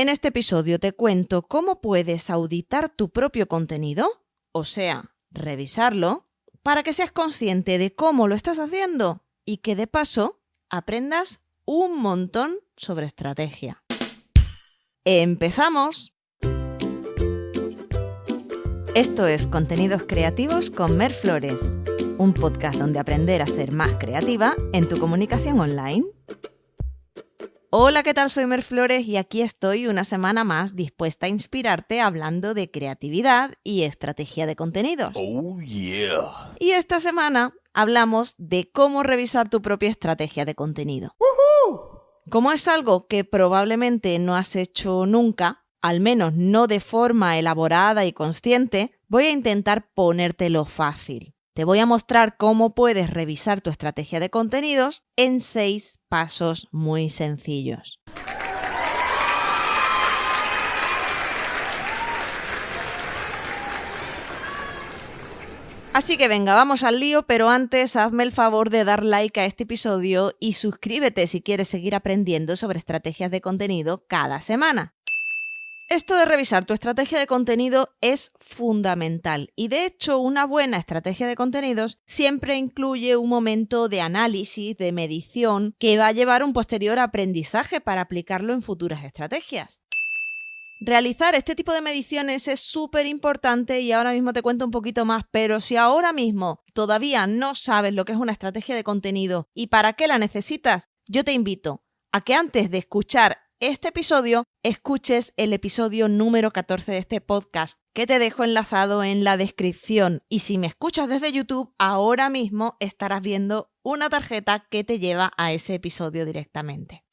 En este episodio te cuento cómo puedes auditar tu propio contenido, o sea, revisarlo, para que seas consciente de cómo lo estás haciendo y que de paso aprendas un montón sobre estrategia. ¡Empezamos! Esto es Contenidos Creativos con Mer Flores, un podcast donde aprender a ser más creativa en tu comunicación online. Hola, ¿qué tal? Soy Mer Flores y aquí estoy una semana más dispuesta a inspirarte hablando de creatividad y estrategia de contenidos. Oh, yeah. Y esta semana hablamos de cómo revisar tu propia estrategia de contenido. Como es algo que probablemente no has hecho nunca, al menos no de forma elaborada y consciente, voy a intentar ponértelo fácil. Te voy a mostrar cómo puedes revisar tu estrategia de contenidos en seis pasos muy sencillos. Así que venga, vamos al lío, pero antes hazme el favor de dar like a este episodio y suscríbete si quieres seguir aprendiendo sobre estrategias de contenido cada semana. Esto de revisar tu estrategia de contenido es fundamental y de hecho una buena estrategia de contenidos siempre incluye un momento de análisis, de medición, que va a llevar un posterior aprendizaje para aplicarlo en futuras estrategias. Realizar este tipo de mediciones es súper importante y ahora mismo te cuento un poquito más, pero si ahora mismo todavía no sabes lo que es una estrategia de contenido y para qué la necesitas, yo te invito a que antes de escuchar este episodio, escuches el episodio número 14 de este podcast, que te dejo enlazado en la descripción. Y si me escuchas desde YouTube, ahora mismo estarás viendo una tarjeta que te lleva a ese episodio directamente.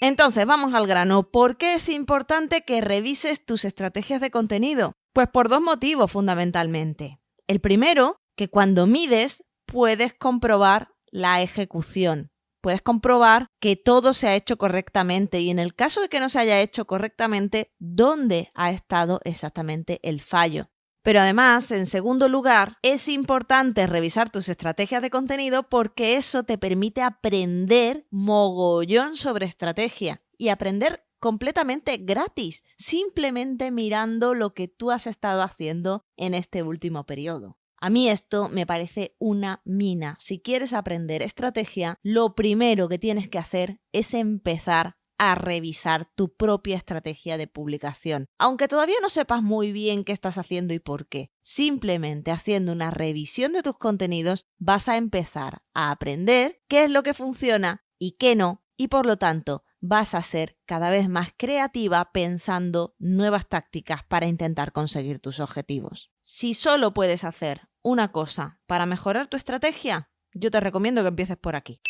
Entonces, vamos al grano. ¿Por qué es importante que revises tus estrategias de contenido? Pues por dos motivos fundamentalmente. El primero, que cuando mides puedes comprobar la ejecución puedes comprobar que todo se ha hecho correctamente y en el caso de que no se haya hecho correctamente, dónde ha estado exactamente el fallo. Pero además, en segundo lugar, es importante revisar tus estrategias de contenido porque eso te permite aprender mogollón sobre estrategia y aprender completamente gratis, simplemente mirando lo que tú has estado haciendo en este último periodo. A mí esto me parece una mina. Si quieres aprender estrategia, lo primero que tienes que hacer es empezar a revisar tu propia estrategia de publicación. Aunque todavía no sepas muy bien qué estás haciendo y por qué, simplemente haciendo una revisión de tus contenidos vas a empezar a aprender qué es lo que funciona y qué no, y por lo tanto vas a ser cada vez más creativa pensando nuevas tácticas para intentar conseguir tus objetivos. Si solo puedes hacer una cosa para mejorar tu estrategia, yo te recomiendo que empieces por aquí.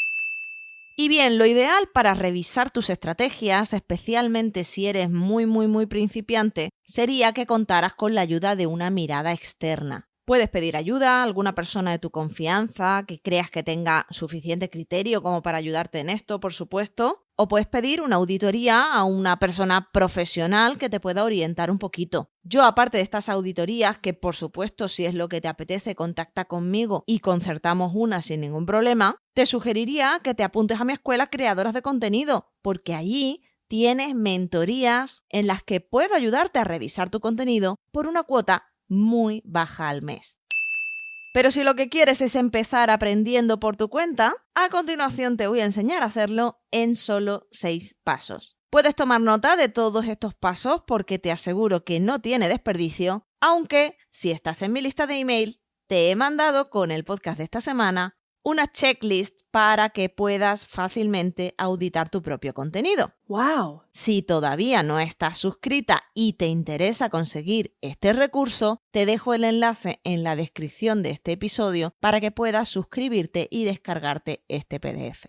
Y bien, lo ideal para revisar tus estrategias, especialmente si eres muy, muy, muy principiante, sería que contaras con la ayuda de una mirada externa. Puedes pedir ayuda a alguna persona de tu confianza que creas que tenga suficiente criterio como para ayudarte en esto, por supuesto, o puedes pedir una auditoría a una persona profesional que te pueda orientar un poquito. Yo, aparte de estas auditorías, que por supuesto si es lo que te apetece, contacta conmigo y concertamos una sin ningún problema, te sugeriría que te apuntes a mi escuela Creadoras de Contenido, porque allí tienes mentorías en las que puedo ayudarte a revisar tu contenido por una cuota muy baja al mes. Pero si lo que quieres es empezar aprendiendo por tu cuenta, a continuación te voy a enseñar a hacerlo en solo 6 pasos. Puedes tomar nota de todos estos pasos porque te aseguro que no tiene desperdicio, aunque si estás en mi lista de email, te he mandado con el podcast de esta semana una checklist para que puedas fácilmente auditar tu propio contenido. ¡Wow! Si todavía no estás suscrita y te interesa conseguir este recurso, te dejo el enlace en la descripción de este episodio para que puedas suscribirte y descargarte este PDF.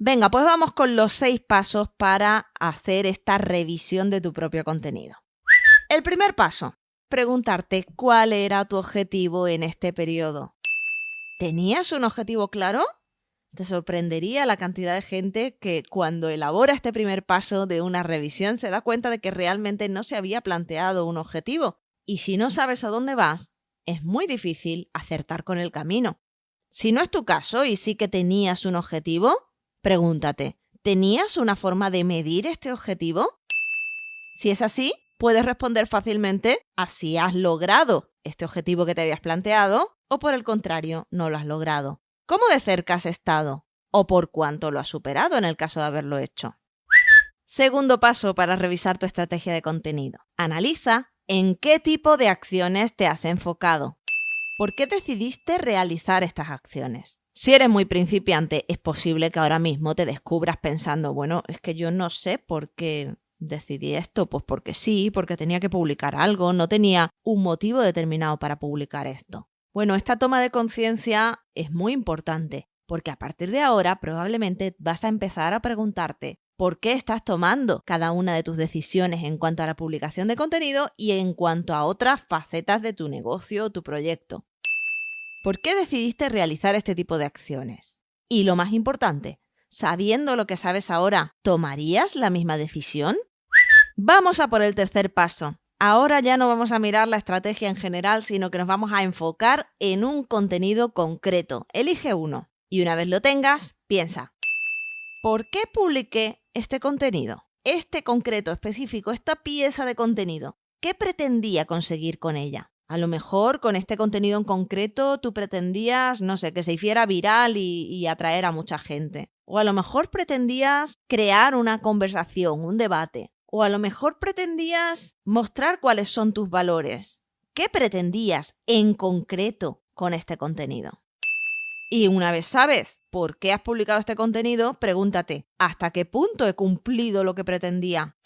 Venga, pues vamos con los seis pasos para hacer esta revisión de tu propio contenido. El primer paso, preguntarte cuál era tu objetivo en este periodo. ¿Tenías un objetivo claro? Te sorprendería la cantidad de gente que cuando elabora este primer paso de una revisión se da cuenta de que realmente no se había planteado un objetivo. Y si no sabes a dónde vas, es muy difícil acertar con el camino. Si no es tu caso y sí que tenías un objetivo, pregúntate, ¿Tenías una forma de medir este objetivo? Si es así, puedes responder fácilmente a si has logrado este objetivo que te habías planteado o por el contrario, no lo has logrado. ¿Cómo de cerca has estado? ¿O por cuánto lo has superado en el caso de haberlo hecho? Segundo paso para revisar tu estrategia de contenido. Analiza en qué tipo de acciones te has enfocado. ¿Por qué decidiste realizar estas acciones? Si eres muy principiante, es posible que ahora mismo te descubras pensando, bueno, es que yo no sé por qué decidí esto, pues porque sí, porque tenía que publicar algo, no tenía un motivo determinado para publicar esto. Bueno, esta toma de conciencia es muy importante, porque a partir de ahora probablemente vas a empezar a preguntarte por qué estás tomando cada una de tus decisiones en cuanto a la publicación de contenido y en cuanto a otras facetas de tu negocio o tu proyecto. ¿Por qué decidiste realizar este tipo de acciones? Y lo más importante, sabiendo lo que sabes ahora, ¿tomarías la misma decisión? Vamos a por el tercer paso. Ahora ya no vamos a mirar la estrategia en general, sino que nos vamos a enfocar en un contenido concreto. Elige uno. Y una vez lo tengas, piensa, ¿por qué publiqué este contenido? Este concreto específico, esta pieza de contenido, ¿qué pretendía conseguir con ella? A lo mejor con este contenido en concreto tú pretendías, no sé, que se hiciera viral y, y, atraer a mucha gente. O a lo mejor pretendías crear una conversación, un debate. O a lo mejor pretendías mostrar cuáles son tus valores. ¿Qué pretendías en concreto con este contenido? Y una vez sabes por qué has publicado este contenido, pregúntate, ¿hasta qué punto he cumplido lo que pretendía?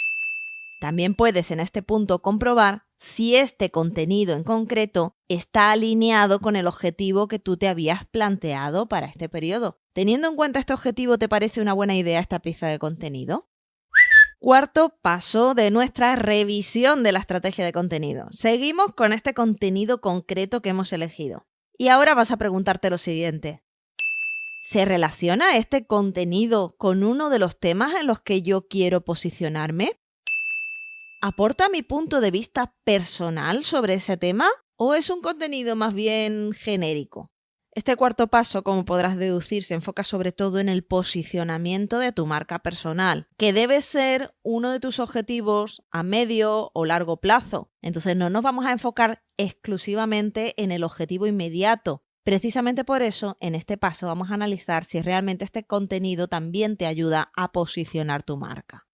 También puedes en este punto comprobar si este contenido en concreto está alineado con el objetivo que tú te habías planteado para este periodo. Teniendo en cuenta este objetivo, ¿te parece una buena idea esta pieza de contenido? Cuarto paso de nuestra revisión de la estrategia de contenido. Seguimos con este contenido concreto que hemos elegido. Y ahora vas a preguntarte lo siguiente. ¿Se relaciona este contenido con uno de los temas en los que yo quiero posicionarme? ¿Aporta mi punto de vista personal sobre ese tema o es un contenido más bien genérico? Este cuarto paso, como podrás deducir, se enfoca sobre todo en el posicionamiento de tu marca personal, que debe ser uno de tus objetivos a medio o largo plazo. Entonces no nos vamos a enfocar exclusivamente en el objetivo inmediato. Precisamente por eso, en este paso vamos a analizar si realmente este contenido también te ayuda a posicionar tu marca.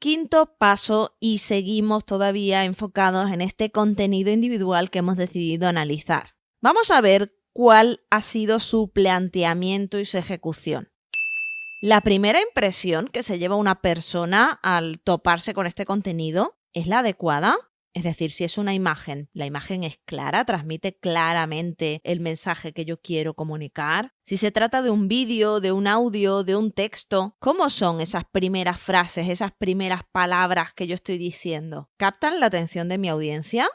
Quinto paso y seguimos todavía enfocados en este contenido individual que hemos decidido analizar. Vamos a ver cuál ha sido su planteamiento y su ejecución. La primera impresión que se lleva una persona al toparse con este contenido es la adecuada. Es decir, si es una imagen, la imagen es clara, transmite claramente el mensaje que yo quiero comunicar. Si se trata de un vídeo, de un audio, de un texto, ¿cómo son esas primeras frases, esas primeras palabras que yo estoy diciendo? ¿Captan la atención de mi audiencia?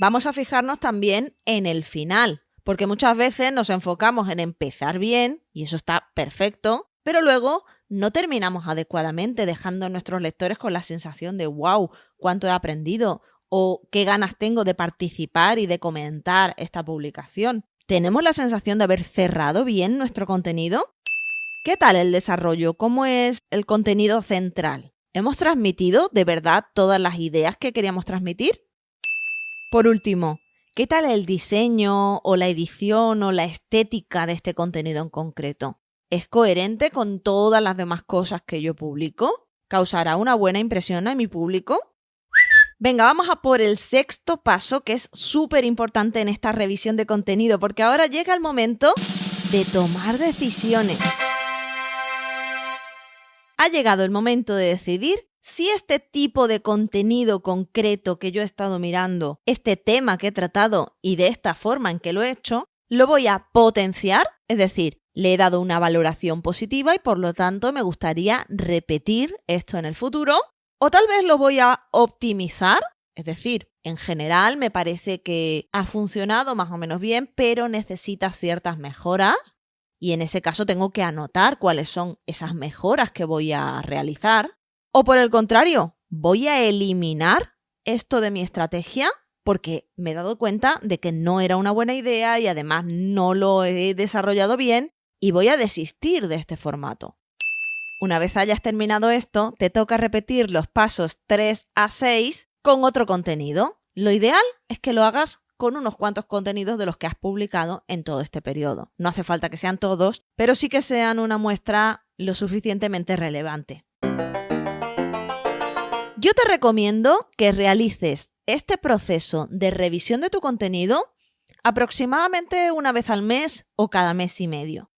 Vamos a fijarnos también en el final porque muchas veces nos enfocamos en empezar bien, y eso está perfecto, pero luego no terminamos adecuadamente, dejando a nuestros lectores con la sensación de wow, cuánto he aprendido o qué ganas tengo de participar y de comentar esta publicación. ¿Tenemos la sensación de haber cerrado bien nuestro contenido? ¿Qué tal el desarrollo? ¿Cómo es el contenido central? ¿Hemos transmitido de verdad todas las ideas que queríamos transmitir? Por último, ¿Qué tal el diseño o la edición o la estética de este contenido en concreto? ¿Es coherente con todas las demás cosas que yo publico? ¿Causará una buena impresión a mi público? Venga, vamos a por el sexto paso que es súper importante en esta revisión de contenido porque ahora llega el momento de tomar decisiones. Ha llegado el momento de decidir si este tipo de contenido concreto que yo he estado mirando, este tema que he tratado y de esta forma en que lo he hecho, lo voy a potenciar, es decir, le he dado una valoración positiva y por lo tanto me gustaría repetir esto en el futuro, o tal vez lo voy a optimizar, es decir, en general me parece que ha funcionado más o menos bien, pero necesita ciertas mejoras y en ese caso tengo que anotar cuáles son esas mejoras que voy a realizar. O por el contrario, voy a eliminar esto de mi estrategia porque me he dado cuenta de que no era una buena idea y además no lo he desarrollado bien y voy a desistir de este formato. Una vez hayas terminado esto, te toca repetir los pasos 3 a 6 con otro contenido. Lo ideal es que lo hagas con unos cuantos contenidos de los que has publicado en todo este periodo. No hace falta que sean todos, pero sí que sean una muestra lo suficientemente relevante. Yo te recomiendo que realices este proceso de revisión de tu contenido aproximadamente una vez al mes o cada mes y medio.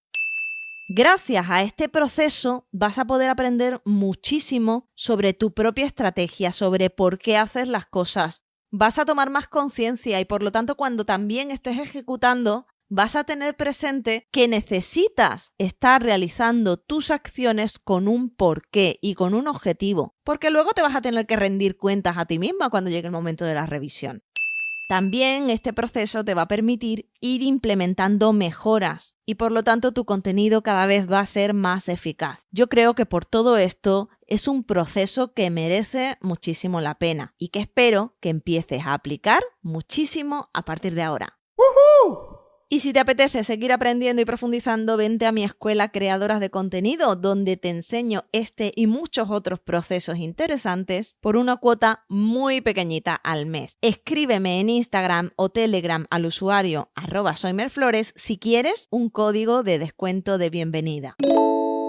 Gracias a este proceso vas a poder aprender muchísimo sobre tu propia estrategia, sobre por qué haces las cosas. Vas a tomar más conciencia y por lo tanto cuando también estés ejecutando vas a tener presente que necesitas estar realizando tus acciones con un porqué y con un objetivo, porque luego te vas a tener que rendir cuentas a ti misma cuando llegue el momento de la revisión. También este proceso te va a permitir ir implementando mejoras y por lo tanto tu contenido cada vez va a ser más eficaz. Yo creo que por todo esto es un proceso que merece muchísimo la pena y que espero que empieces a aplicar muchísimo a partir de ahora. Y si te apetece seguir aprendiendo y profundizando, vente a mi escuela Creadoras de Contenido, donde te enseño este y muchos otros procesos interesantes por una cuota muy pequeñita al mes. Escríbeme en Instagram o Telegram al usuario arroba soymerflores si quieres un código de descuento de bienvenida.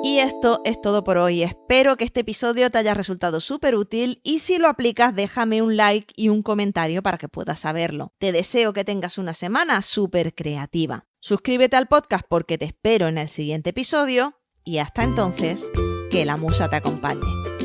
Y esto es todo por hoy. Espero que este episodio te haya resultado súper útil y si lo aplicas déjame un like y un comentario para que puedas saberlo. Te deseo que tengas una semana súper creativa. Suscríbete al podcast porque te espero en el siguiente episodio y hasta entonces, que la musa te acompañe.